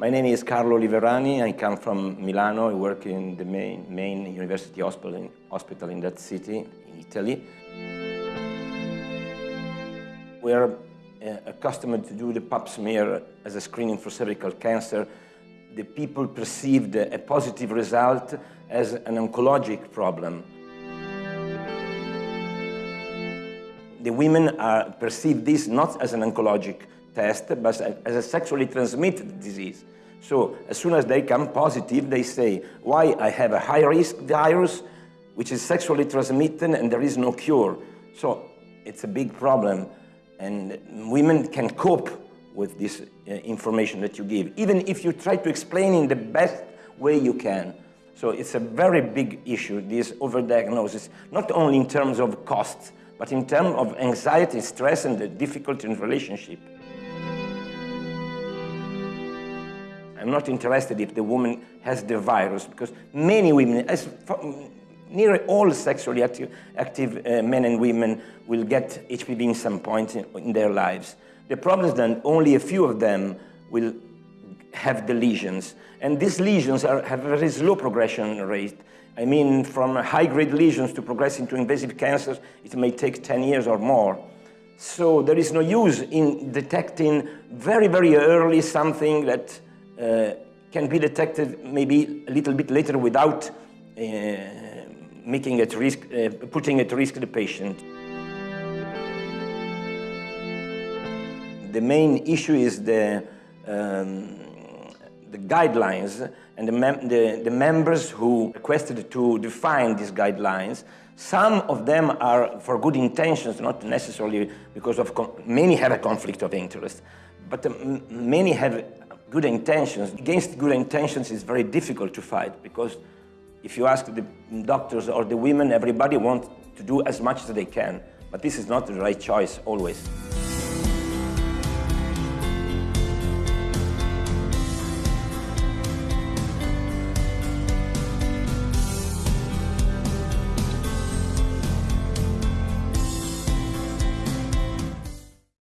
My name is Carlo Liverani. I come from Milano. I work in the main, main university hospital in, hospital in that city, in Italy. We are uh, accustomed to do the pap smear as a screening for cervical cancer. The people perceived a positive result as an oncologic problem. The women perceive this not as an oncologic test, but as a sexually transmitted disease. So as soon as they come positive, they say, why I have a high-risk virus, which is sexually transmitted, and there is no cure. So it's a big problem, and women can cope with this uh, information that you give, even if you try to explain in the best way you can. So it's a very big issue, this overdiagnosis, not only in terms of costs, but in terms of anxiety, stress, and the difficulty in relationship. I'm not interested if the woman has the virus, because many women, as nearly all sexually active, active uh, men and women will get HPV in some point in, in, their lives. The problem is that only a few of them will have the lesions. And these lesions are, have a very slow progression rate. I mean, from high-grade lesions to progress into invasive cancers, it may take 10 years or more. So there is no use in detecting very, very early something that can be detected maybe a little bit later without uh, making at risk, uh, putting at risk the patient. The main issue is the, um, the guidelines and the, mem the, the, members who requested to define these guidelines. Some of them are for good intentions, not necessarily because of, many have a conflict of interest, but um, many have good intentions. Against good intentions is very difficult to fight because if you ask the doctors or the women, everybody wants to do as much as they can. But this is not the right choice always.